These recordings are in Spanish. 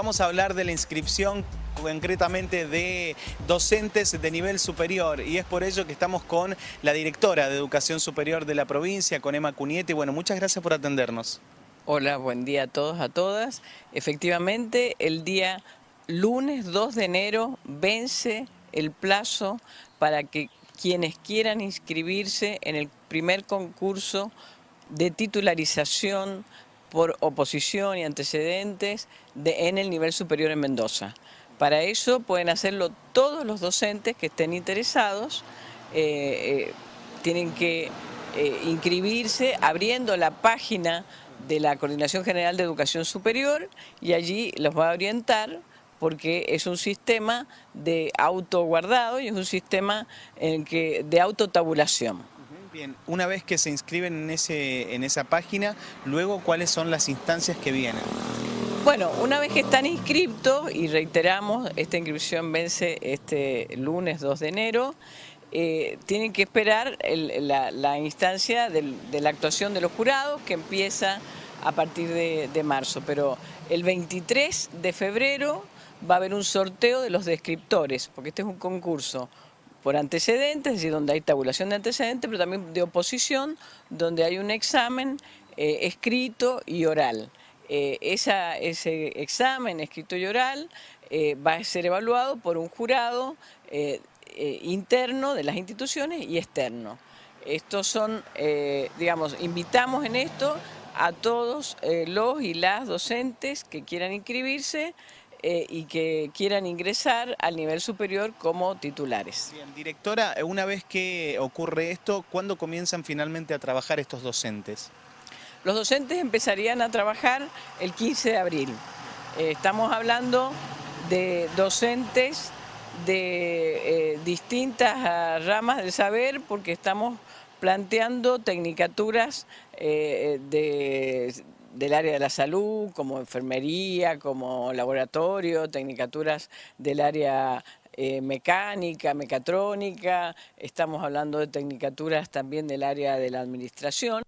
Vamos a hablar de la inscripción concretamente de docentes de nivel superior y es por ello que estamos con la directora de Educación Superior de la provincia, con Emma Cunietti. Bueno, muchas gracias por atendernos. Hola, buen día a todos, a todas. Efectivamente, el día lunes 2 de enero vence el plazo para que quienes quieran inscribirse en el primer concurso de titularización por oposición y antecedentes de, en el nivel superior en Mendoza. Para eso pueden hacerlo todos los docentes que estén interesados, eh, eh, tienen que eh, inscribirse abriendo la página de la Coordinación General de Educación Superior y allí los va a orientar porque es un sistema de autoguardado y es un sistema en que, de autotabulación. Bien, una vez que se inscriben en, ese, en esa página, luego cuáles son las instancias que vienen. Bueno, una vez que están inscriptos, y reiteramos, esta inscripción vence este lunes 2 de enero, eh, tienen que esperar la, instancia de la actuación de los jurados que empieza a partir de, de marzo, pero el 23 de febrero va a haber un sorteo de los descriptores, porque este es un concurso por antecedentes, es decir, donde hay tabulación de antecedentes, pero también de oposición, donde hay un examen eh, escrito y oral. Eh, ese examen escrito y oral eh, va a ser evaluado por un jurado interno de las instituciones y externo. Estos son, digamos, invitamos en esto a todos los y las docentes que quieran inscribirse eh, y que quieran ingresar al nivel superior como titulares. Bien, directora, una vez que ocurre esto, ¿cuándo comienzan finalmente a trabajar estos docentes? Los docentes empezarían a trabajar el 15 de abril. Eh, estamos hablando de docentes de eh, distintas ah, ramas del saber porque estamos planteando tecnicaturas de del área de la salud, como enfermería, como laboratorio, tecnicaturas del área eh, mecánica, mecatrónica, estamos hablando de tecnicaturas también del área de la administración.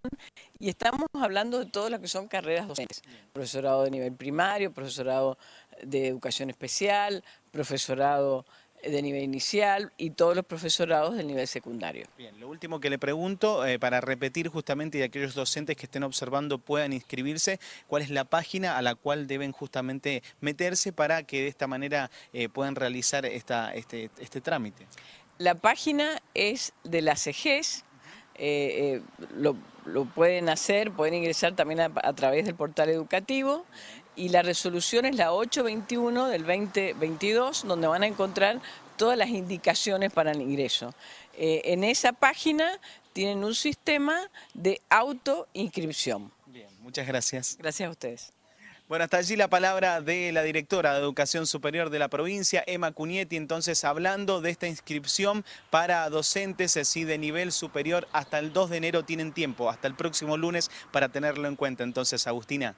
Y estamos hablando de todas las que son carreras docentes, profesorado de nivel primario, profesorado de educación especial, profesorado de nivel inicial y todos los profesorados del nivel secundario. Bien, lo último que le pregunto, eh, para repetir justamente y aquellos docentes que estén observando puedan inscribirse, ¿cuál es la página a la cual deben justamente meterse para que de esta manera eh, puedan realizar esta, este, este, trámite? La página es de la CEGES, eh, lo, pueden hacer, pueden ingresar también a, a través del portal educativo y la resolución es la 821 del 2022, donde van a encontrar todas las indicaciones para el ingreso. Eh, en esa página tienen un sistema de autoinscripción. Bien, muchas gracias. Gracias a ustedes. Bueno, hasta allí la palabra de la directora de Educación Superior de la provincia, Emma Cunietti, entonces hablando de esta inscripción para docentes así de nivel superior hasta el 2 de enero tienen tiempo, hasta el próximo lunes para tenerlo en cuenta. Entonces, Agustina.